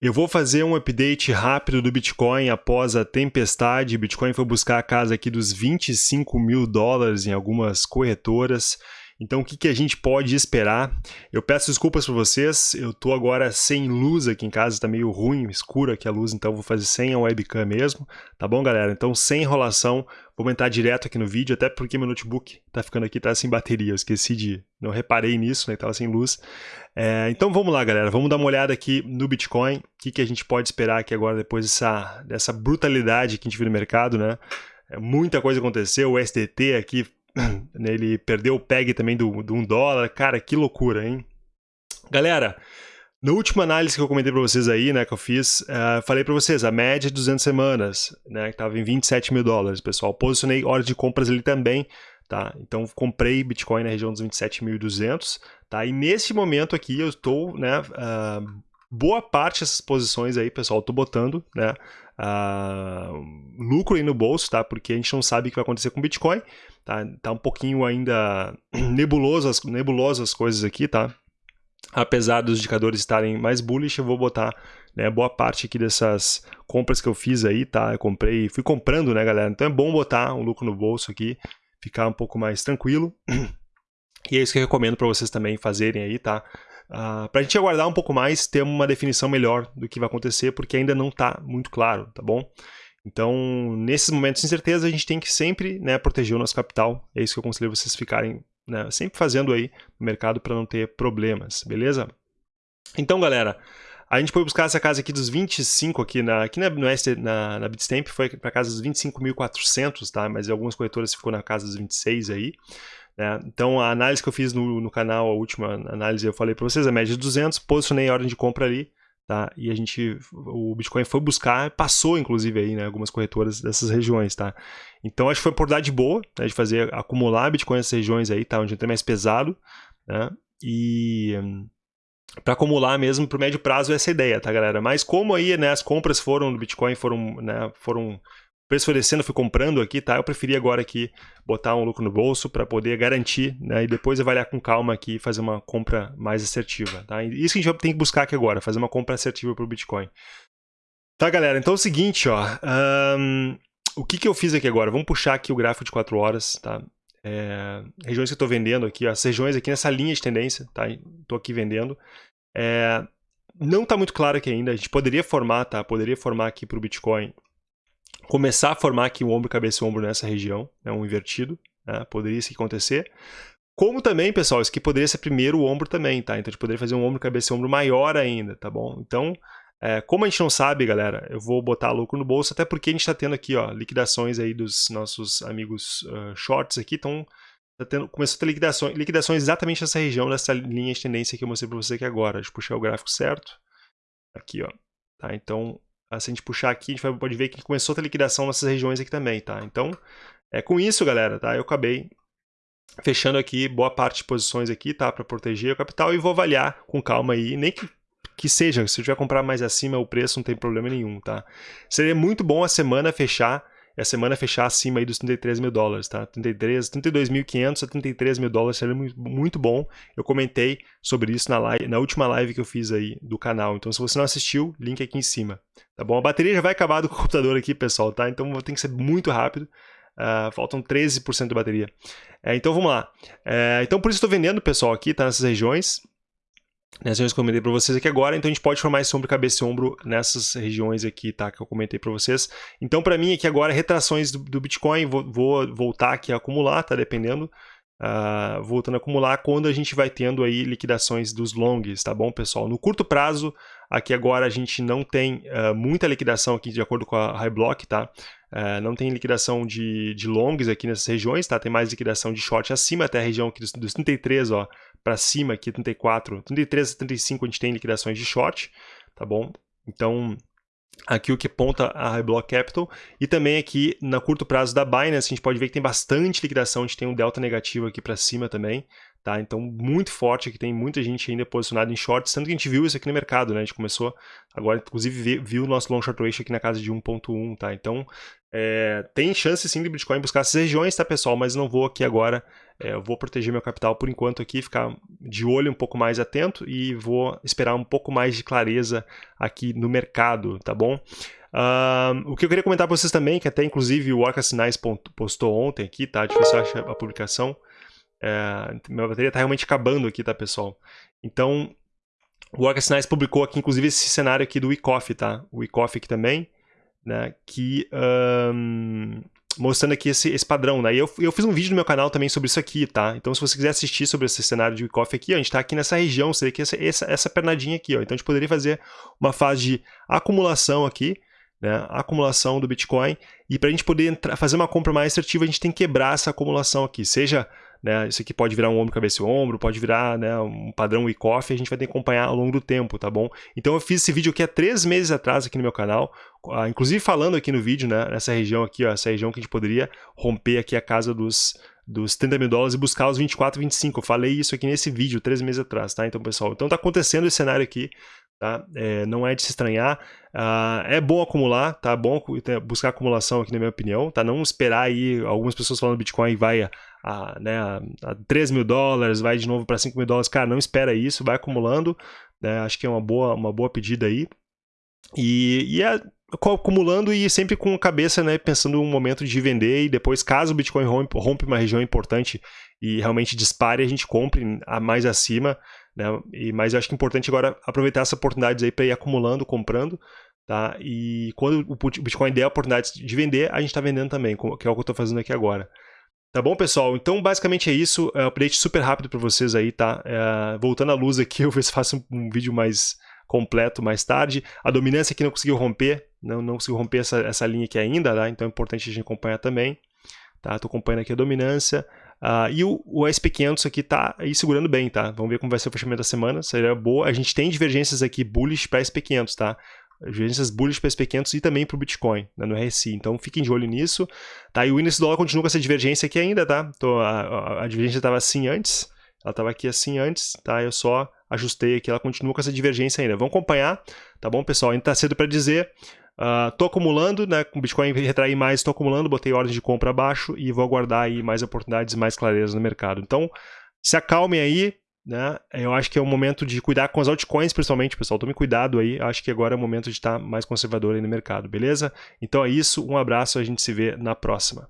Eu vou fazer um update rápido do Bitcoin após a tempestade. Bitcoin foi buscar a casa aqui dos 25 mil dólares em algumas corretoras. Então, o que, que a gente pode esperar? Eu peço desculpas para vocês, eu estou agora sem luz aqui em casa, está meio ruim, escuro aqui a luz, então vou fazer sem a webcam mesmo, tá bom, galera? Então, sem enrolação, vou entrar direto aqui no vídeo, até porque meu notebook está ficando aqui, tá sem bateria, eu esqueci de... não reparei nisso, né, estava sem luz. É, então, vamos lá, galera, vamos dar uma olhada aqui no Bitcoin, o que, que a gente pode esperar aqui agora, depois dessa, dessa brutalidade que a gente viu no mercado, né? É, muita coisa aconteceu, o SDT aqui Ele perdeu o PEG também do, do 1 dólar. Cara, que loucura, hein? Galera, na última análise que eu comentei para vocês aí, né, que eu fiz, uh, falei para vocês, a média de 200 semanas, né, que estava em 27 mil dólares, pessoal. Posicionei horas de compras ali também, tá? Então, comprei Bitcoin na região dos 27.200, tá? E nesse momento aqui eu estou, né, uh, boa parte dessas posições aí, pessoal, estou botando, né, uh, lucro aí no bolso, tá? Porque a gente não sabe o que vai acontecer com o Bitcoin, tá? Tá um pouquinho ainda nebuloso as, as coisas aqui, tá? Apesar dos indicadores estarem mais bullish, eu vou botar né, boa parte aqui dessas compras que eu fiz aí, tá? Eu comprei, fui comprando, né, galera? Então é bom botar um lucro no bolso aqui, ficar um pouco mais tranquilo. E é isso que eu recomendo para vocês também fazerem aí, tá? Uh, ah, para a gente aguardar um pouco mais, ter uma definição melhor do que vai acontecer, porque ainda não está muito claro, tá bom? Então, nesses momentos de incerteza, a gente tem que sempre né, proteger o nosso capital. É isso que eu aconselho vocês ficarem né, sempre fazendo aí no mercado para não ter problemas, beleza? Então, galera, a gente foi buscar essa casa aqui dos 25 aqui na, aqui na, no na, na Bitstamp, foi para casa dos 25.400, tá? Mas algumas corretoras ficou na casa dos 26 aí. Né? Então, a análise que eu fiz no, no canal, a última análise eu falei para vocês, a média de 200, posicionei a ordem de compra ali, tá? E a gente, o Bitcoin foi buscar, passou inclusive aí, né, algumas corretoras dessas regiões, tá? Então, acho que foi uma oportunidade boa, né, de fazer, acumular Bitcoin nessas regiões aí, tá? Onde tem mais pesado, né? E... para acumular mesmo para o médio prazo essa é ideia, tá, galera? Mas como aí, né, as compras foram do Bitcoin foram, né, foram preço foi descendo, fui comprando aqui, tá? Eu preferi agora aqui botar um lucro no bolso para poder garantir, né? E depois avaliar com calma aqui e fazer uma compra mais assertiva, tá? Isso que a gente tem que buscar aqui agora, fazer uma compra assertiva para o Bitcoin. Tá, galera? Então é o seguinte, ó. Um, o que, que eu fiz aqui agora? Vamos puxar aqui o gráfico de 4 horas, tá? É, regiões que eu estou vendendo aqui, ó, as regiões aqui nessa linha de tendência, tá? Estou aqui vendendo. É, não está muito claro aqui ainda, a gente poderia formar, tá? Poderia formar aqui para o Bitcoin começar a formar aqui um ombro, cabeça e ombro nessa região, né, um invertido, né, poderia isso acontecer. Como também, pessoal, isso aqui poderia ser primeiro o ombro também, tá? Então a gente poderia fazer um ombro, cabeça e ombro maior ainda, tá bom? Então, é, como a gente não sabe, galera, eu vou botar lucro no bolso, até porque a gente está tendo aqui, ó, liquidações aí dos nossos amigos uh, shorts aqui, então tá tendo, começou a ter liquidações, liquidações exatamente nessa região, nessa linha de tendência que eu mostrei para você aqui agora. Deixa eu puxar o gráfico certo. Aqui, ó. Tá, então, se a gente puxar aqui, a gente pode ver que começou a ter liquidação nessas regiões aqui também, tá? Então, é com isso, galera, tá? Eu acabei fechando aqui boa parte de posições aqui, tá? Para proteger o capital e vou avaliar com calma aí, nem que, que seja, se eu tiver comprar mais acima o preço não tem problema nenhum, tá? Seria muito bom a semana fechar e a semana fechar acima aí dos 33 mil dólares, tá? 33, 32.500 a 33 mil dólares seria muito bom. Eu comentei sobre isso na, live, na última live que eu fiz aí do canal. Então, se você não assistiu, link aqui em cima, tá bom? A bateria já vai acabar do computador aqui, pessoal, tá? Então, tem que ser muito rápido. Uh, faltam 13% de bateria. É, então, vamos lá. É, então, por isso estou vendendo, pessoal, aqui, tá? Nessas regiões nessas regiões que eu comentei para vocês aqui agora, então a gente pode formar esse ombro, cabeça e ombro nessas regiões aqui, tá, que eu comentei para vocês. Então para mim aqui agora, retrações do, do Bitcoin, vou, vou, voltar aqui a acumular, tá, dependendo, uh, voltando a acumular quando a gente vai tendo aí liquidações dos longs, tá bom, pessoal? No curto prazo, aqui agora a gente não tem uh, muita liquidação aqui de acordo com a High Block, tá? Uh, não tem liquidação de, de longs aqui nessas regiões, tá? Tem mais liquidação de short acima, até a região aqui dos, dos 33, ó, para cima aqui, 34, 33 a 35 a gente tem liquidações de short, tá bom? Então, aqui o que aponta a High Block Capital e também aqui na curto prazo da Binance a gente pode ver que tem bastante liquidação, a gente tem um delta negativo aqui para cima também, tá? Então muito forte, que tem muita gente ainda posicionada em shorts, tanto que a gente viu isso aqui no mercado, né? A gente começou agora, inclusive, viu o nosso long short ratio aqui na casa de 1.1, tá? Então é, tem chance sim de Bitcoin buscar essas regiões, tá pessoal? Mas não vou aqui agora é, eu vou proteger meu capital por enquanto aqui, ficar de olho um pouco mais atento e vou esperar um pouco mais de clareza aqui no mercado, tá bom? Uh, o que eu queria comentar para vocês também, que até inclusive o Orca Sinais postou ontem aqui, tá? Difícil achar a publicação. É, minha bateria tá realmente acabando aqui, tá, pessoal? Então, o Orca Sinais publicou aqui, inclusive, esse cenário aqui do WeCoffee, tá? O WeCoffee aqui também, né? Que um, mostrando aqui esse, esse padrão, né? E eu, eu fiz um vídeo no meu canal também sobre isso aqui, tá? Então, se você quiser assistir sobre esse cenário de Wyckoff aqui, ó, a gente está aqui nessa região, vê que essa, essa, essa pernadinha aqui, ó. Então, a gente poderia fazer uma fase de acumulação aqui, né? Acumulação do Bitcoin. E para a gente poder entrar, fazer uma compra mais assertiva, a gente tem que quebrar essa acumulação aqui. Seja né? Isso aqui pode virar um ombro, cabeça e ombro, pode virar né, um padrão e-coffee, a gente vai ter que acompanhar ao longo do tempo, tá bom? Então eu fiz esse vídeo aqui há três meses atrás aqui no meu canal, ah, inclusive falando aqui no vídeo, né, nessa região aqui, ó, essa região que a gente poderia romper aqui a casa dos, dos 30 mil dólares e buscar os 24, 25. Eu falei isso aqui nesse vídeo, três meses atrás, tá? Então, pessoal, então tá acontecendo esse cenário aqui, tá? É, não é de se estranhar. Uh, é bom acumular, tá? Bom buscar acumulação aqui, na minha opinião, tá? Não esperar aí, algumas pessoas falando Bitcoin vai a, a, né, a, a 3 mil dólares, vai de novo para 5 mil dólares. Cara, não espera isso, vai acumulando, né? Acho que é uma boa, uma boa pedida aí. E, e é acumulando e sempre com a cabeça, né, pensando um momento de vender e depois, caso o Bitcoin rompe, rompe uma região importante e realmente dispare, a gente compre a mais acima, né, e, mas eu acho que é importante agora aproveitar essas oportunidades aí para ir acumulando, comprando, tá, e quando o Bitcoin der a oportunidade de vender, a gente está vendendo também, que é o que eu estou fazendo aqui agora. Tá bom, pessoal? Então, basicamente é isso. É um update super rápido para vocês aí, tá? É, voltando à luz aqui, eu ver se faço um, vídeo mais completo mais tarde. A dominância aqui não conseguiu romper, não, não conseguiu romper essa, essa linha aqui ainda, tá? então é importante a gente acompanhar também. Tá? Estou acompanhando aqui a dominância. Uh, e o, o, SP500 aqui está aí segurando bem, tá? Vamos ver como vai ser o fechamento da semana, seria boa. A gente tem divergências aqui bullish para SP500, tá? Divergências bullish para SP500 e também para o Bitcoin, né, no RSI. Então fiquem de olho nisso. Tá? E o índice dólar continua com essa divergência aqui ainda, tá? Então, a, a, a divergência estava assim antes, ela estava aqui assim antes, tá? Eu só ajustei aqui, ela continua com essa divergência ainda. Vamos acompanhar, tá bom, pessoal? Ainda está cedo para dizer. Uh, acumulando, né? Com o Bitcoin retrair mais, estou acumulando, botei ordem de compra abaixo e vou aguardar aí mais oportunidades, mais clareza no mercado. Então, se acalmem aí, né? Eu acho que é o momento de cuidar com as altcoins, principalmente, pessoal. Tome cuidado aí. Acho que agora é o momento de estar mais conservador aí no mercado, beleza? Então é isso. Um abraço. A gente se vê na próxima.